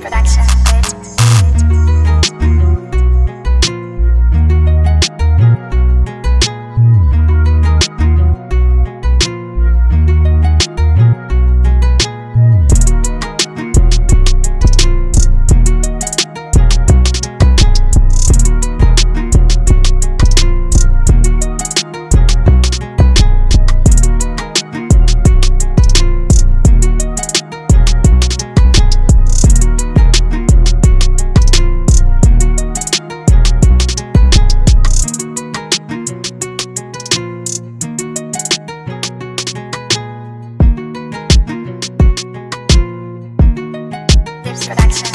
Production. Production.